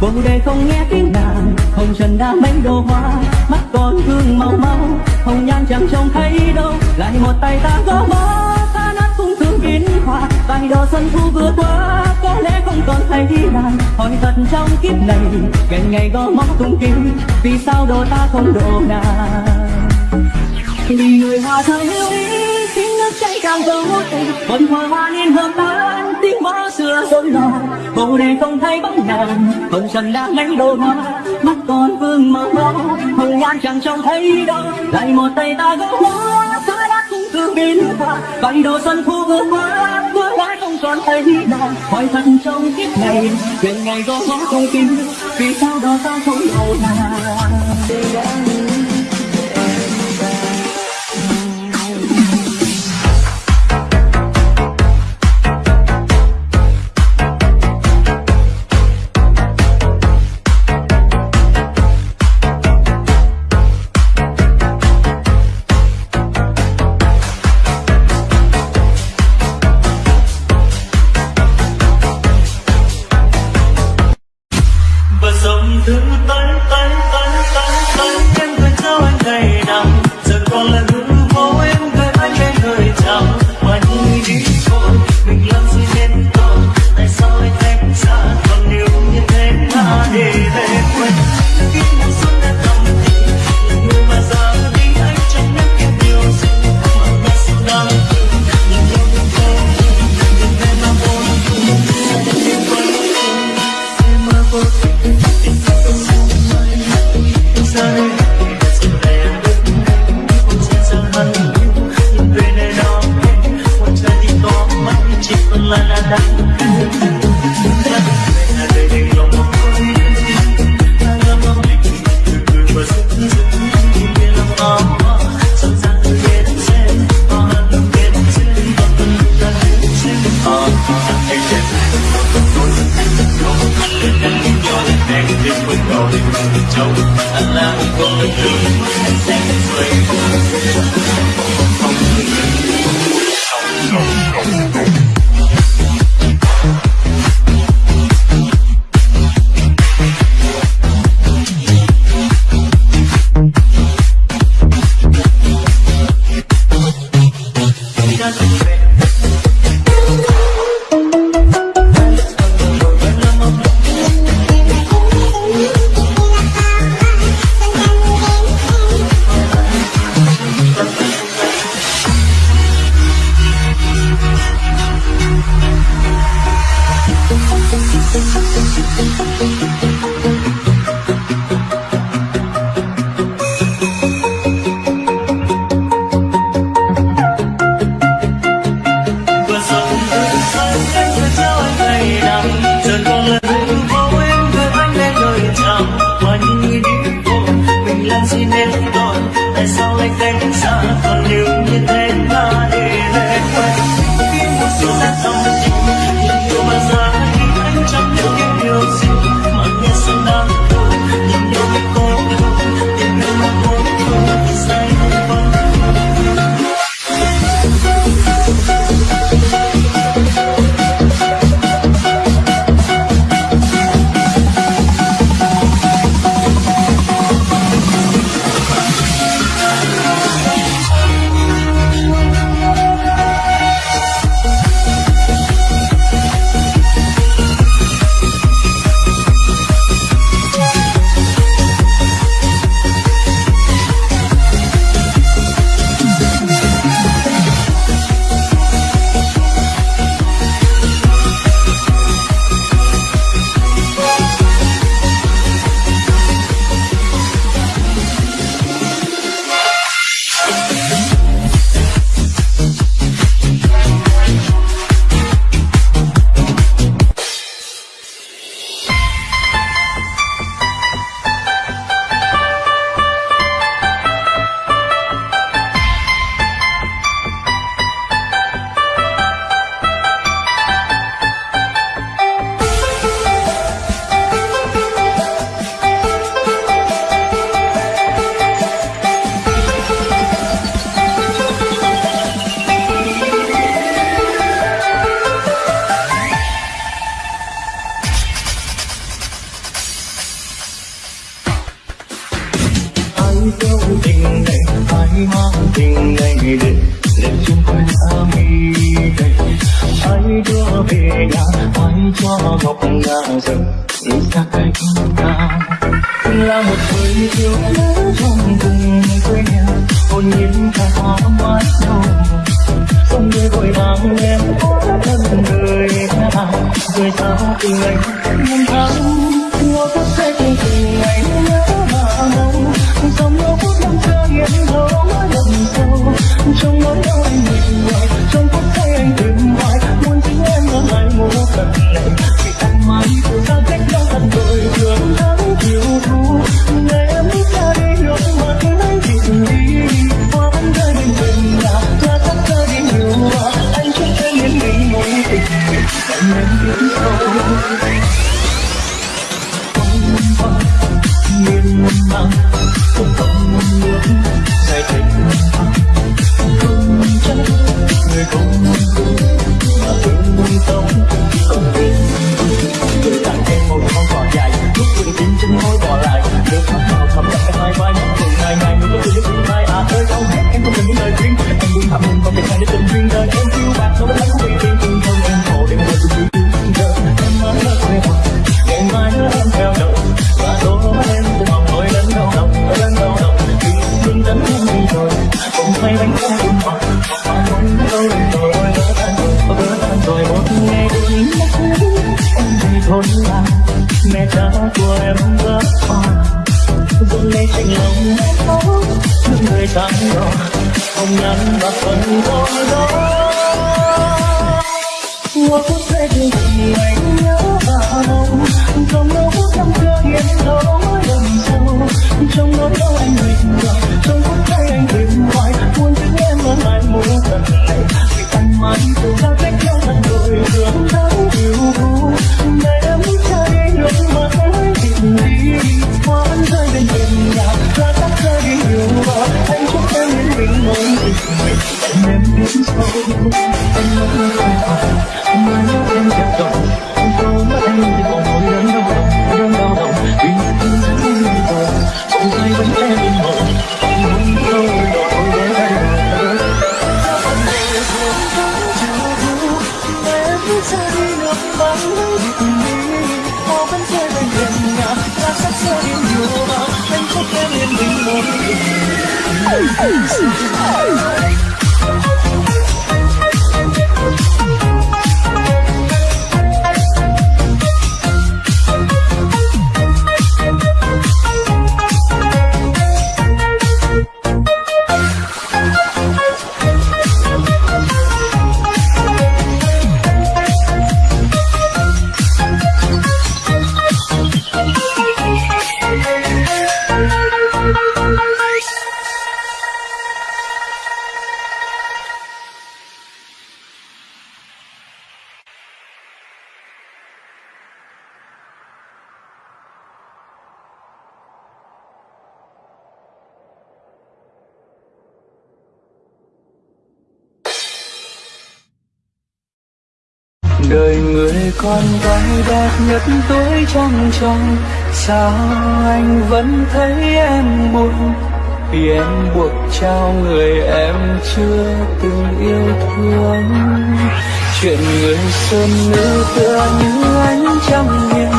bồ đề không nghe tiếng nàng hồng trần đã mấy đồ hoa, mắt còn gương màu máu hồng nhan chẳng trông thấy đâu. Lại một tay ta gõ mõ, ta nát cung thương kín hoa. Vài độ xuân thu vừa qua, có lẽ không còn thấy nàng hỏi thật trong kiếp này, ngày ngày gõ mõ tung kinh vì sao đồ ta không độ nàng vì người hoa thơ yêu ý, tiếng nước chảy càng vô tình vẫn hoa hoa niên hợp ta tiếng mõ xưa rối loạn bồ đề không thấy bóng nàng hồng trần đã lấy đồ hoa mắt còn vương mơ mơ hồng nhan chẳng trông thấy đâu. Lại một tay ta gõ hoa xa đã cũng thương biến hoa vài đồ xuân thu vừa qua mưa lại không còn thấy nàng hỏi thật trong kiếp này, chuyện ngày gõ ngõ không tin vì sao đó ta không đầu nàng nhạt nhật tối trăng trong sao anh vẫn thấy em buồn? Vì em buộc trao người em chưa từng yêu thương. Chuyện người sơn nữ tựa như ánh trăng hiền,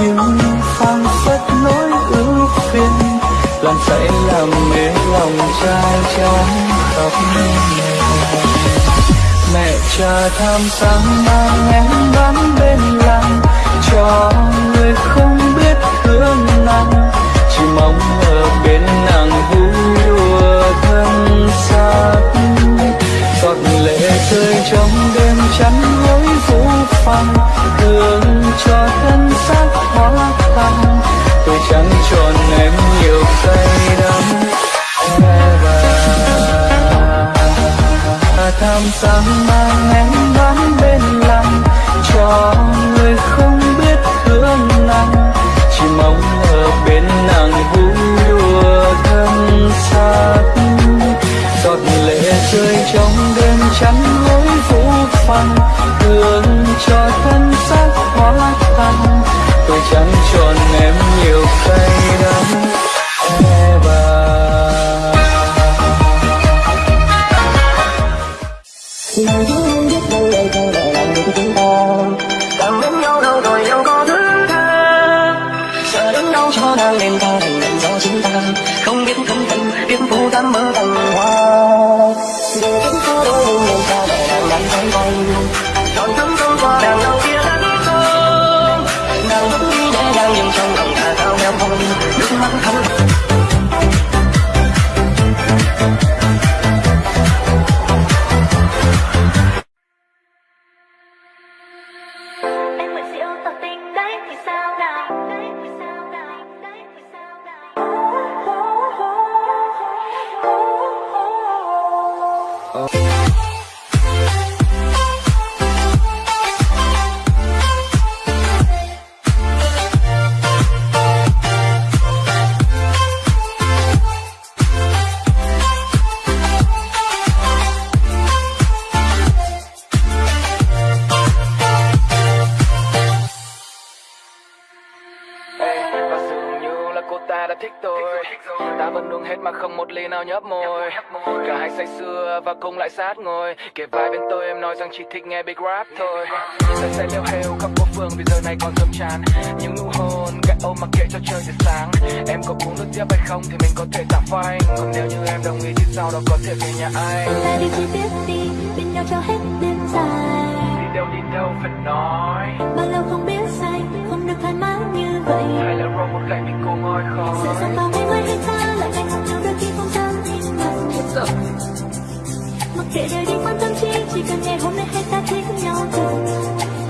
nhưng phang phất nỗi ưu phiền. Làm dậy làm mê lòng trai trắng khóc. Mẹ cha tham sáng mang em đón bên lòng người không biết thương nàng, chỉ mong ở bên nàng vui đùa thân xác. Giọt lệ rơi trong đêm chắn gối vũ phăng thương cho thân xác hóa tan. Tôi chẳng tròn em nhiều say đắm e và tham sáng mai nước mắt thấm Em là thích tôi. Ta vẫn uống hết mà không một ly nào nhấp môi. Cả hai say sưa và cùng lại sát ngồi. Kể vai bên tôi em nói rằng chỉ thích nghe big rap thôi. Ta sẽ leo heo khắp phố phường vì giờ này còn dâm tràn. Những nụ hôn, cái ôm mặc kệ cho trời từ sáng. Em có uống nước tiếp hay không thì mình có thể giảm phanh Còn nếu như em đồng ý thì sau đó có thể về nhà anh Ta đi chi tiết đi Bên nhau cho hết đêm dài. Đi đâu đi đâu phải nói. Bao lâu không biết vậy. Hay là roll một gậy mình cô ngồi Sự khỏi sống bao ngày mai hay ta Lại ngày cùng nhau đôi khi không dám nhìn mặt Mặc kệ đời đi quan tâm chi Chỉ cần ngày hôm nay hay ta thích nhau thật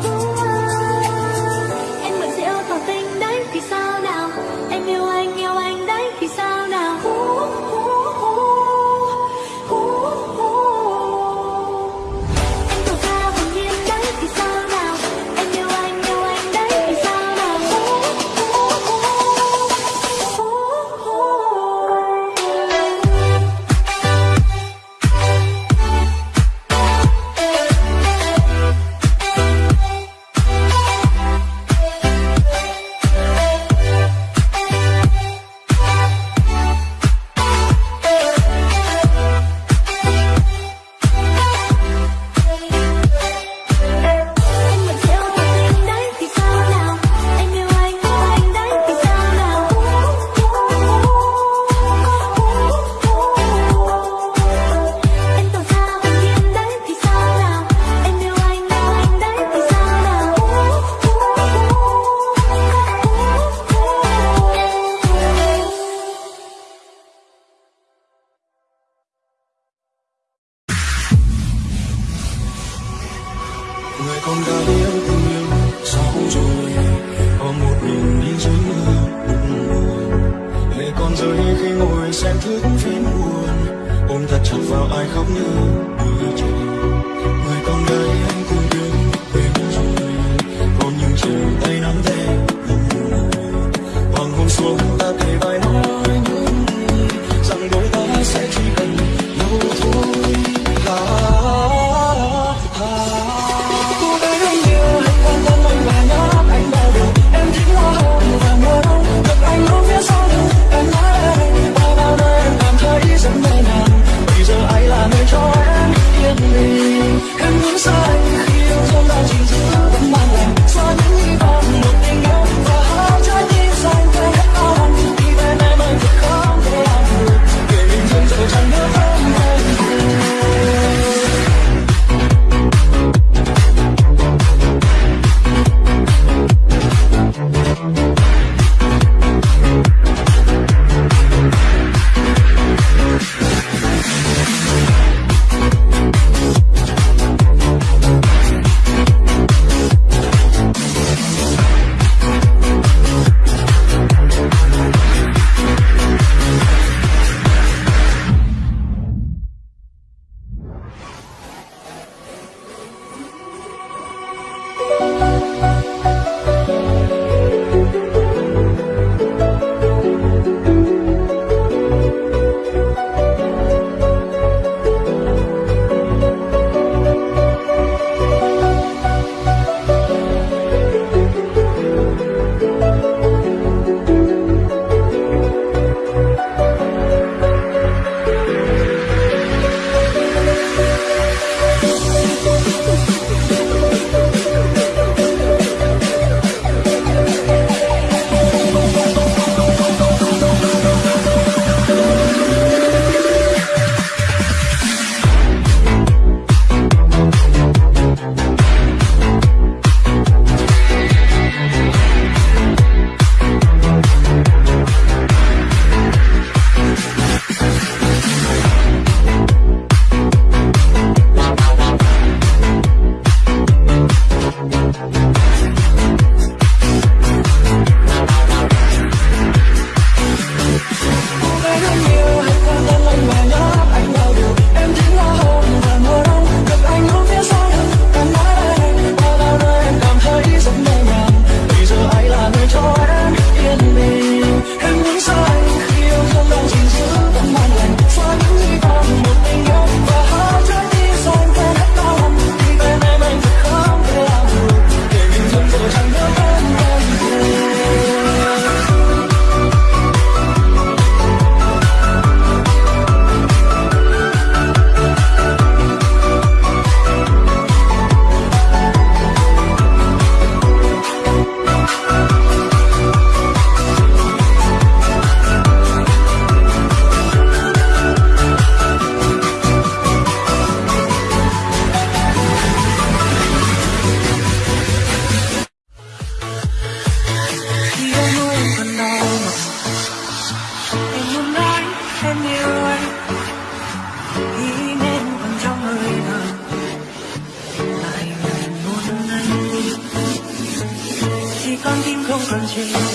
you.